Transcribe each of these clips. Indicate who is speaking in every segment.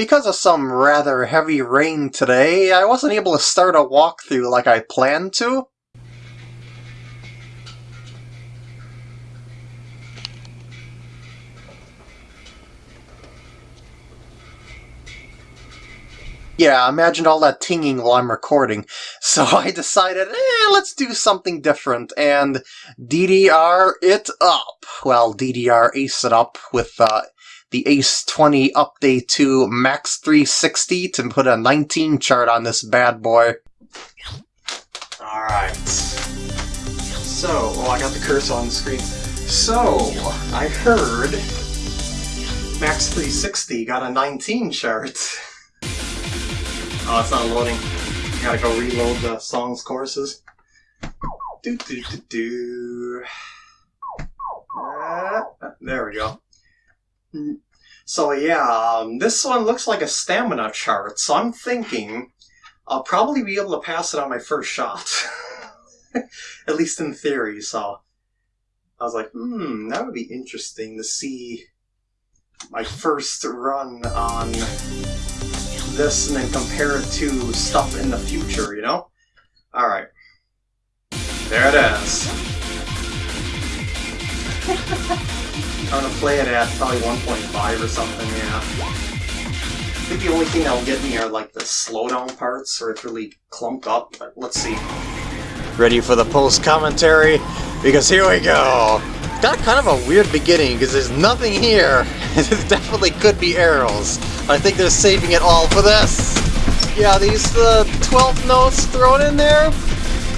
Speaker 1: Because of some rather heavy rain today, I wasn't able to start a walkthrough like I planned to. Yeah, imagine all that tinging while I'm recording. So I decided, eh, let's do something different, and DDR it up. Well, DDR ace it up with uh, the A20 update to Max 360 to put a 19 chart on this bad boy. Alright. So, oh, I got the cursor on the screen. So, I heard Max 360 got a 19 chart. Oh, it's not loading. Gotta go reload the songs choruses. Do do do do. Uh, there we go. So yeah, um, this one looks like a stamina chart, so I'm thinking I'll probably be able to pass it on my first shot. At least in theory, so I was like, hmm, that would be interesting to see my first run on this and then compare it to stuff in the future, you know? Alright. There it is. I'm gonna play it at probably 1.5 or something, yeah. I think the only thing that'll get me are like the slowdown parts, or it's really clumped up, but let's see. Ready for the post-commentary? Because here we go! got kind of a weird beginning, because there's nothing here. it definitely could be arrows. I think they're saving it all for this. Yeah, these uh, 12 notes thrown in there,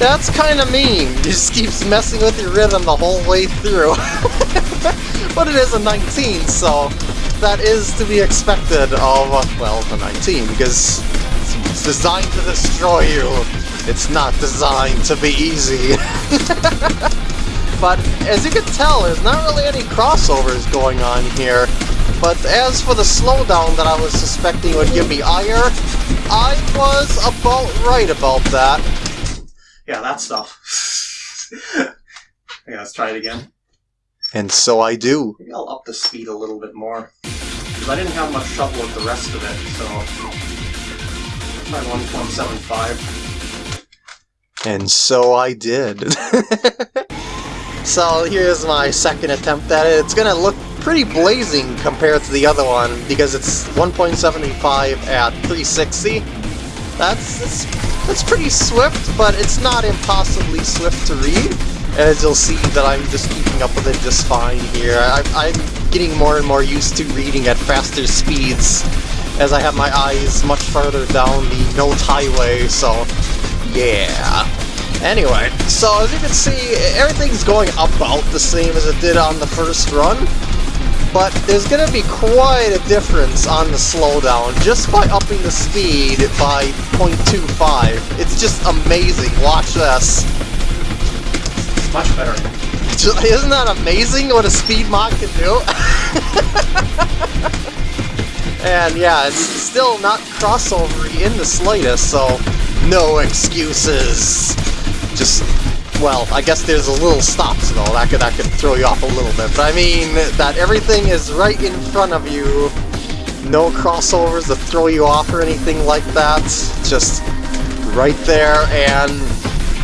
Speaker 1: that's kind of mean. It just keeps messing with your rhythm the whole way through. but it is a 19, so that is to be expected of, well, the 19, because it's designed to destroy you. It's not designed to be easy. but as you can tell, there's not really any crossovers going on here. But as for the slowdown that I was suspecting would give me ire, I was about right about that. Yeah, that stuff. yeah, let's try it again. And so I do. Maybe I'll up the speed a little bit more. Because I didn't have much trouble with the rest of it, so... My 1.75. And so I did. so here's my second attempt at it. It's gonna look pretty blazing compared to the other one, because it's 1.75 at 360. That's, that's, that's pretty swift, but it's not impossibly swift to read. As you'll see that I'm just keeping up with it just fine here. I, I'm getting more and more used to reading at faster speeds as I have my eyes much farther down the note highway, so yeah. Anyway, so as you can see, everything's going about the same as it did on the first run, but there's going to be quite a difference on the slowdown just by upping the speed by 0.25. It's just amazing. Watch this. Much better. Isn't that amazing what a speed mod can do? and yeah, it's still not crossover in the slightest, so no excuses. Just well, I guess there's a little stops though, that could, that could throw you off a little bit. But I mean, that everything is right in front of you, no crossovers to throw you off or anything like that, just right there, and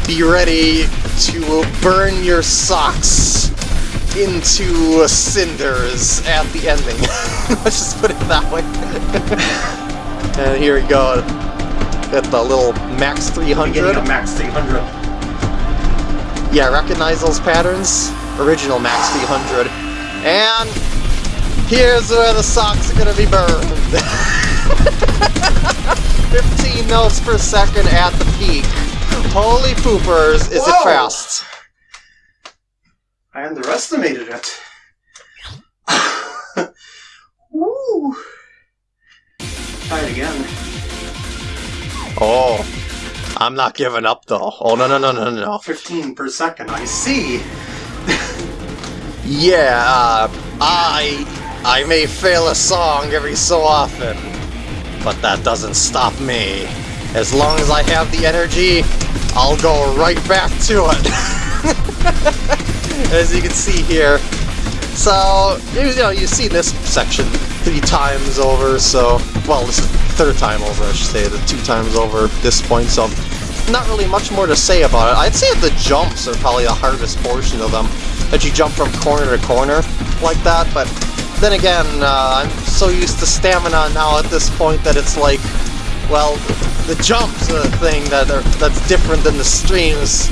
Speaker 1: be ready to burn your socks into cinders at the ending. Let's just put it that way. and here we go, at the little max 300. max 300. Yeah, recognize those patterns? Original Max 300. And here's where the socks are gonna be burned. 15 notes per second at the peak. Holy poopers, is Whoa. it fast? I underestimated it. Woo! Try it again. Oh, I'm not giving up though. Oh no no no no no. 15 per second, I see. yeah, uh, I I may fail a song every so often, but that doesn't stop me. As long as I have the energy, I'll go right back to it. As you can see here. So, you know, you see this section three times over, so... Well, this is third time over, I should say, the two times over at this point, so... Not really much more to say about it. I'd say the jumps are probably the hardest portion of them. That you jump from corner to corner like that, but then again, uh, I'm so used to stamina now at this point that it's like, well, the jumps are the thing that are, that's different than the streams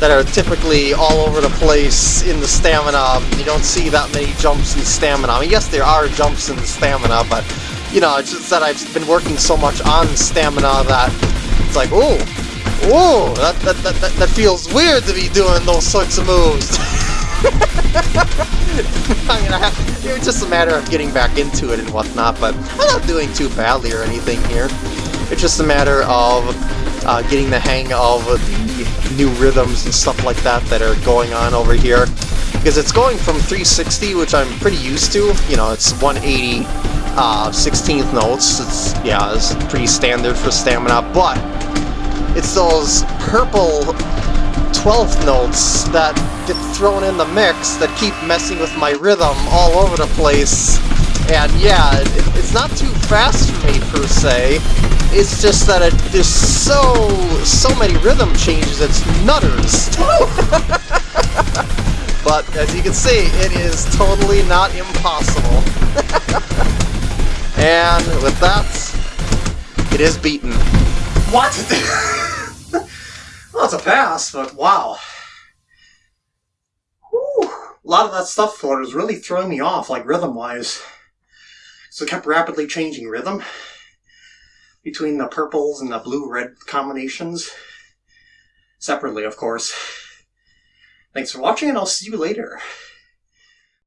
Speaker 1: that are typically all over the place in the stamina. You don't see that many jumps in stamina. I mean, yes, there are jumps in the stamina, but, you know, it's just that I've been working so much on stamina that it's like, oh, oh, that, that, that, that, that feels weird to be doing those sorts of moves. I mean, I have, it's just a matter of getting back into it and whatnot, but I'm not doing too badly or anything here. It's just a matter of uh, getting the hang of the new rhythms and stuff like that that are going on over here. Because it's going from 360, which I'm pretty used to. You know, it's 180 uh, 16th notes. It's, yeah, it's pretty standard for stamina, but it's those purple 12th notes that get thrown in the mix that keep messing with my rhythm all over the place. And yeah, it, it's not too fast for me per se. It's just that it, there's so so many rhythm changes. It's nutters. but as you can see, it is totally not impossible. and with that, it is beaten.
Speaker 2: What? well, it's a pass, but wow. Whew. A lot of that stuff was really throwing me off, like rhythm-wise. So it kept rapidly changing rhythm between the purples and the blue-red combinations. Separately, of course. Thanks for watching, and I'll see you later.